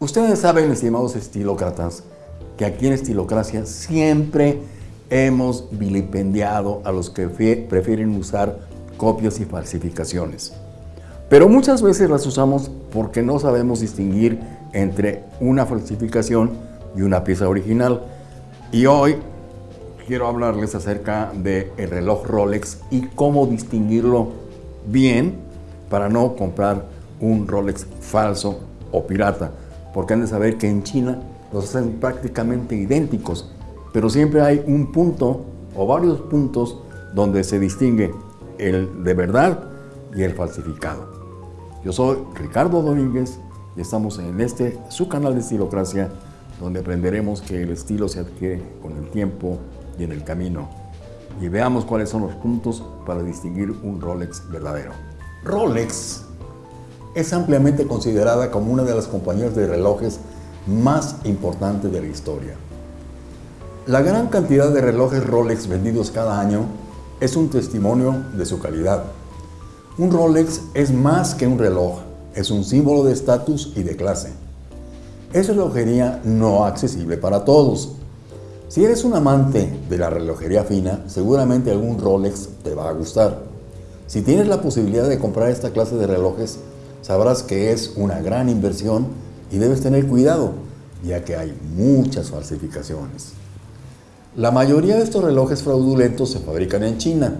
Ustedes saben, estimados estilócratas, que aquí en Estilocracia siempre hemos vilipendiado a los que prefieren usar copias y falsificaciones. Pero muchas veces las usamos porque no sabemos distinguir entre una falsificación y una pieza original. Y hoy quiero hablarles acerca del reloj Rolex y cómo distinguirlo bien para no comprar un Rolex falso o pirata porque han de saber que en China los hacen prácticamente idénticos, pero siempre hay un punto o varios puntos donde se distingue el de verdad y el falsificado. Yo soy Ricardo Domínguez y estamos en este, su canal de Estilocracia, donde aprenderemos que el estilo se adquiere con el tiempo y en el camino. Y veamos cuáles son los puntos para distinguir un Rolex verdadero. Rolex es ampliamente considerada como una de las compañías de relojes más importantes de la historia. La gran cantidad de relojes Rolex vendidos cada año es un testimonio de su calidad. Un Rolex es más que un reloj, es un símbolo de estatus y de clase. Es relojería no accesible para todos. Si eres un amante de la relojería fina, seguramente algún Rolex te va a gustar. Si tienes la posibilidad de comprar esta clase de relojes, sabrás que es una gran inversión y debes tener cuidado, ya que hay muchas falsificaciones. La mayoría de estos relojes fraudulentos se fabrican en China,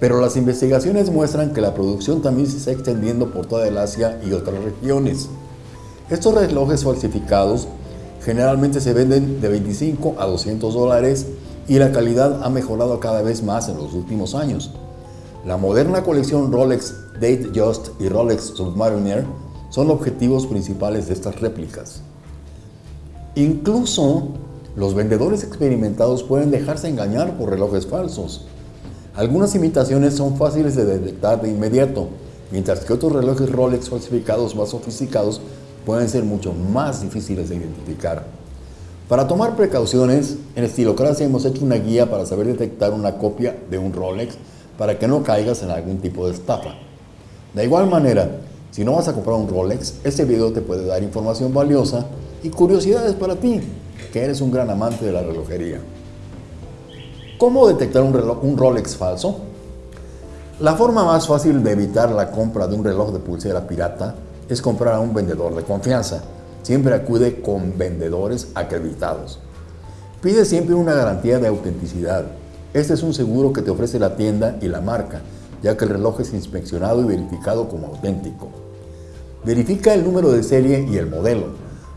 pero las investigaciones muestran que la producción también se está extendiendo por toda Asia y otras regiones. Estos relojes falsificados generalmente se venden de 25 a 200 dólares y la calidad ha mejorado cada vez más en los últimos años. La moderna colección Rolex Date Just y Rolex Submariner son objetivos principales de estas réplicas. Incluso los vendedores experimentados pueden dejarse engañar por relojes falsos. Algunas imitaciones son fáciles de detectar de inmediato, mientras que otros relojes Rolex falsificados más sofisticados pueden ser mucho más difíciles de identificar. Para tomar precauciones, en Estilocracia hemos hecho una guía para saber detectar una copia de un Rolex para que no caigas en algún tipo de estafa. De igual manera, si no vas a comprar un Rolex, este video te puede dar información valiosa y curiosidades para ti, que eres un gran amante de la relojería. ¿Cómo detectar un, Rolex falso? La forma más fácil de evitar la compra de un reloj de pulsera pirata es comprar a un vendedor de confianza. Siempre acude con vendedores acreditados. Pide siempre una garantía de autenticidad este es un seguro que te ofrece la tienda y la marca, ya que el reloj es inspeccionado y verificado como auténtico. Verifica el número de serie y el modelo.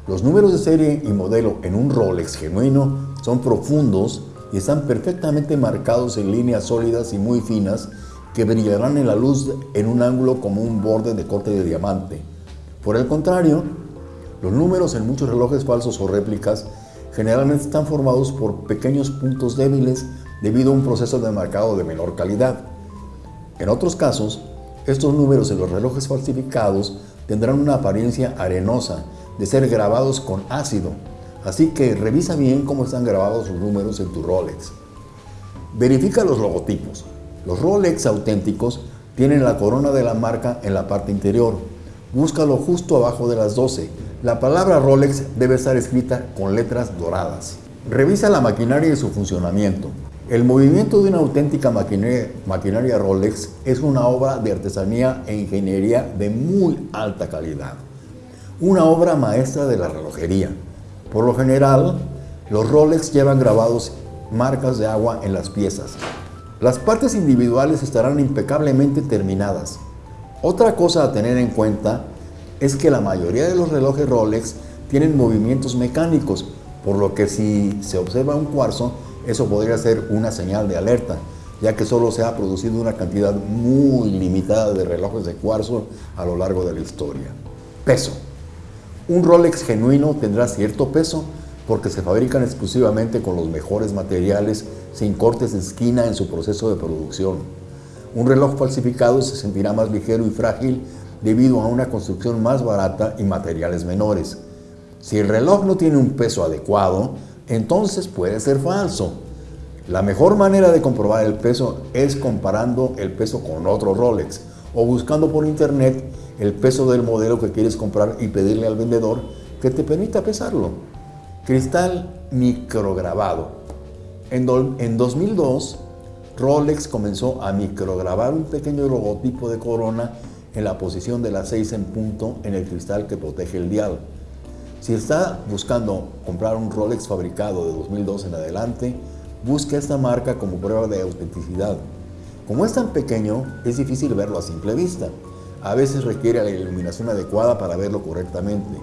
Los números de serie y modelo en un Rolex genuino son profundos y están perfectamente marcados en líneas sólidas y muy finas que brillarán en la luz en un ángulo como un borde de corte de diamante. Por el contrario, los números en muchos relojes falsos o réplicas generalmente están formados por pequeños puntos débiles debido a un proceso de marcado de menor calidad. En otros casos, estos números en los relojes falsificados tendrán una apariencia arenosa de ser grabados con ácido, así que revisa bien cómo están grabados los números en tu Rolex. Verifica los logotipos. Los Rolex auténticos tienen la corona de la marca en la parte interior. Búscalo justo abajo de las 12. La palabra Rolex debe estar escrita con letras doradas. Revisa la maquinaria y su funcionamiento. El movimiento de una auténtica maquinaria, Rolex es una obra de artesanía e ingeniería de muy alta calidad. Una obra maestra de la relojería. Por lo general, los Rolex llevan grabados marcas de agua en las piezas. Las partes individuales estarán impecablemente terminadas. Otra cosa a tener en cuenta es que la mayoría de los relojes Rolex tienen movimientos mecánicos, por lo que si se observa un cuarzo, eso podría ser una señal de alerta, ya que solo se ha producido una cantidad muy limitada de relojes de cuarzo a lo largo de la historia. Peso. Un Rolex genuino tendrá cierto peso porque se fabrican exclusivamente con los mejores materiales sin cortes de esquina en su proceso de producción. Un reloj falsificado se sentirá más ligero y frágil debido a una construcción más barata y materiales menores. Si el reloj no tiene un peso adecuado, entonces puede ser falso. La mejor manera de comprobar el peso es comparando el peso con otro Rolex o buscando por internet el peso del modelo que quieres comprar y pedirle al vendedor que te permita pesarlo. Cristal micrograbado. En, en 2002, Rolex comenzó a micrograbar un pequeño logotipo de corona en la posición de las 6 en punto en el cristal que protege el dial. Si está buscando comprar un Rolex fabricado de 2002 en adelante, busque esta marca como prueba de autenticidad. Como es tan pequeño, es difícil verlo a simple vista. A veces requiere la iluminación adecuada para verlo correctamente.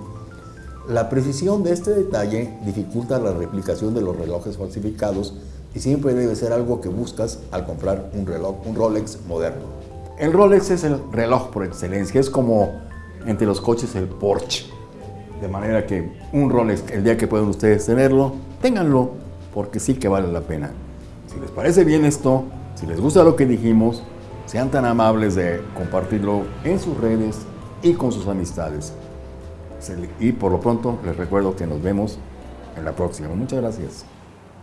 La precisión de este detalle dificulta la replicación de los relojes falsificados y siempre debe ser algo que buscas al comprar un reloj, un Rolex moderno. El Rolex es el reloj por excelencia, es como entre los coches el Porsche. De manera que un Rolex, el día que puedan ustedes tenerlo, ténganlo, porque sí que vale la pena. Si les parece bien esto, si les gusta lo que dijimos, sean tan amables de compartirlo en sus redes y con sus amistades. Y por lo pronto les recuerdo que nos vemos en la próxima. Muchas gracias.